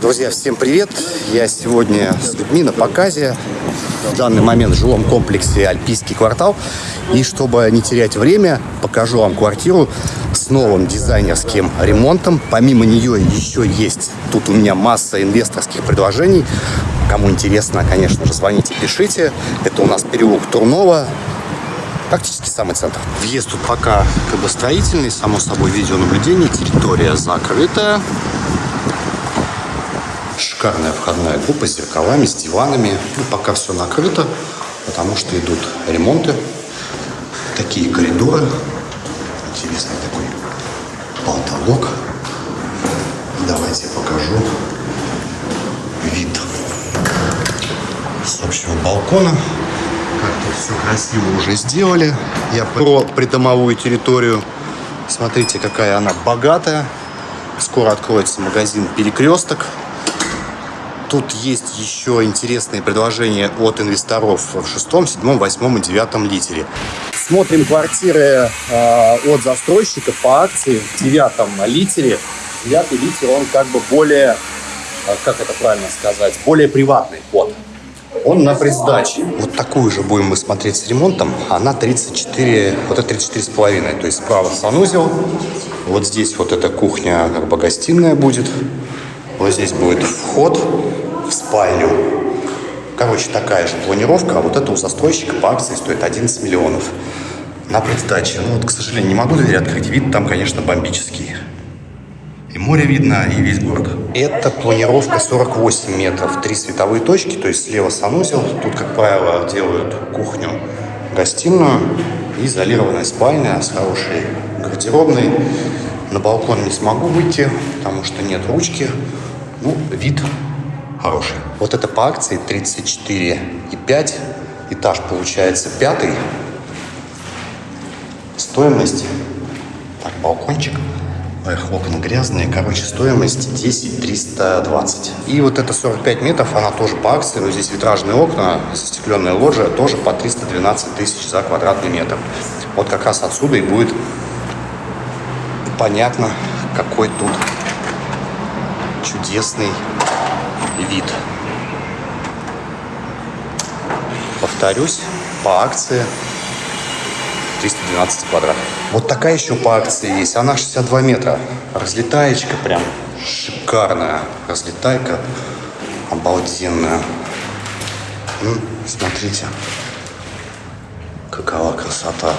Друзья, всем привет! Я сегодня с людьми на показе. В данный момент в жилом комплексе «Альпийский квартал». И чтобы не терять время, покажу вам квартиру с новым дизайнерским ремонтом. Помимо нее еще есть тут у меня масса инвесторских предложений. Кому интересно, конечно же, звоните, пишите. Это у нас переулок Турнова, практически самый центр. Въезд тут пока как бы строительный, само собой видеонаблюдение, территория закрытая. Шикарная входная группа с зеркалами, с диванами. Ну, пока все накрыто, потому что идут ремонты. Такие коридоры. Интересный такой потолок. Давайте покажу вид с общего балкона. Как тут все красиво уже сделали. Я про придомовую территорию. Смотрите, какая она богатая. Скоро откроется магазин «Перекресток». Тут есть еще интересные предложения от инвесторов в шестом, седьмом, восьмом и девятом литере. Смотрим квартиры э, от застройщика по акции в девятом литере. Девятый литер, он как бы более, э, как это правильно сказать, более приватный вход. Он на предсдаче. Вот такую же будем мы смотреть с ремонтом. Она 34, вот это 34 с половиной. То есть справа санузел. Вот здесь вот эта кухня, как бы гостиная будет. Вот здесь будет вход в спальню. Короче, такая же планировка, а вот это у застройщика по акции стоит 11 миллионов на предсдаче. Ну вот, к сожалению, не могу дверь открыть. Вид там, конечно, бомбический. И море видно, и весь город. Это планировка 48 метров. Три световые точки, то есть слева санузел. Тут, как правило, делают кухню, гостиную и изолированная спальня с хорошей гардеробной. На балкон не смогу выйти, потому что нет ручки. Ну, вид хороший. Вот это по акции 34,5. Этаж получается пятый. Стоимость. Так, балкончик. Эх, окна грязные. Короче, стоимость 10 320. И вот это 45 метров, она тоже по акции. Но здесь витражные окна, застекленная лоджия, тоже по 312 тысяч за квадратный метр. Вот как раз отсюда и будет понятно, какой тут чудесный вид. Повторюсь, по акции 312 квадрат. Вот такая еще по акции есть. Она 62 метра. Разлетаечка прям шикарная. Разлетайка обалденная. Ну, смотрите, какова красота.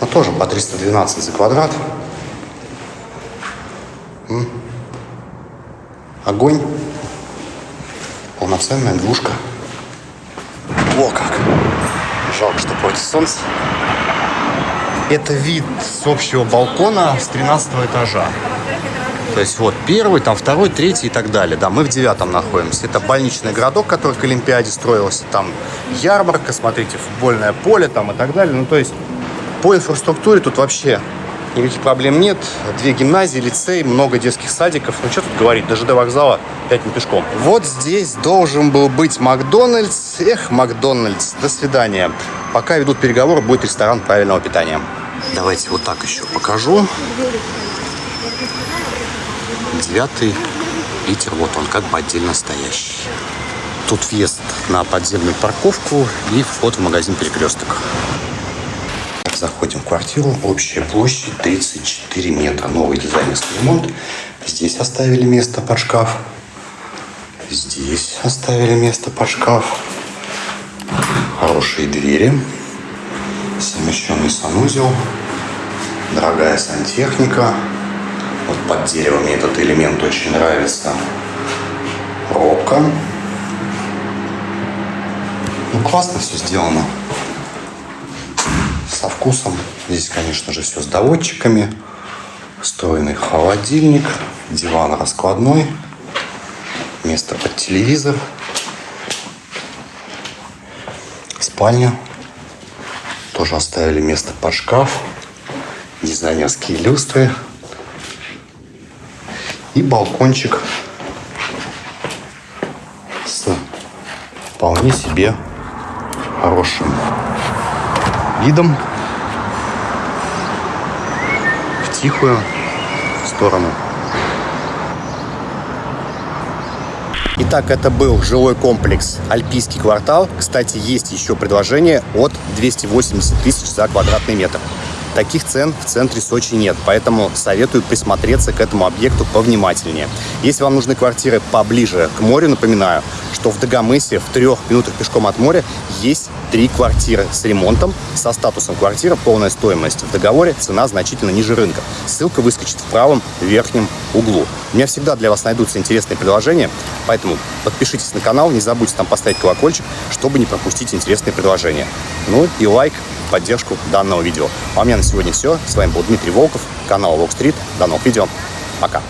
Ну, тоже по 312 за квадрат. Огонь. Полноценная двушка. О, как! Жалко, что против солнца. Это вид с общего балкона с 13 этажа. То есть вот первый, там второй, третий и так далее. Да, мы в девятом находимся. Это больничный городок, который к Олимпиаде строился. Там ярмарка, смотрите, футбольное поле там и так далее. Ну, то есть по инфраструктуре тут вообще никаких проблем нет. Две гимназии, лицей, много детских садиков. Ну, что тут говорить, даже до вокзала 5 не пешком. Вот здесь должен был быть Макдональдс. Эх, Макдональдс, до свидания. Пока ведут переговоры, будет ресторан правильного питания. Давайте вот так еще покажу. Девятый литер, вот он, как бы отдельно стоящий. Тут въезд на подземную парковку и вход в магазин «Перекресток». Заходим в квартиру. Общая площадь 34 метра. Новый дизайнерский ремонт. Здесь оставили место под шкаф. Здесь оставили место под шкаф. Хорошие двери. Совмещенный санузел. Дорогая сантехника. Вот под деревом мне этот элемент очень нравится. Робка. Ну, классно все сделано со вкусом. Здесь, конечно же, все с доводчиками. Встроенный холодильник, диван раскладной, место под телевизор, спальня. Тоже оставили место под шкаф, дизайнерские люстры и балкончик с вполне себе хорошим видом в тихую сторону. Итак, это был жилой комплекс «Альпийский квартал». Кстати, есть еще предложение от 280 тысяч за квадратный метр. Таких цен в центре Сочи нет, поэтому советую присмотреться к этому объекту повнимательнее. Если вам нужны квартиры поближе к морю, напоминаю, что в Дагомысе в трех минутах пешком от моря есть три квартиры с ремонтом, со статусом квартира, полная стоимость в договоре, цена значительно ниже рынка. Ссылка выскочит в правом верхнем углу. У меня всегда для вас найдутся интересные предложения, поэтому подпишитесь на канал, не забудьте там поставить колокольчик, чтобы не пропустить интересные предложения. Ну и лайк, поддержку данного видео. А у меня на сегодня все. С вами был Дмитрий Волков, канал Walk Street. До новых видео. Пока.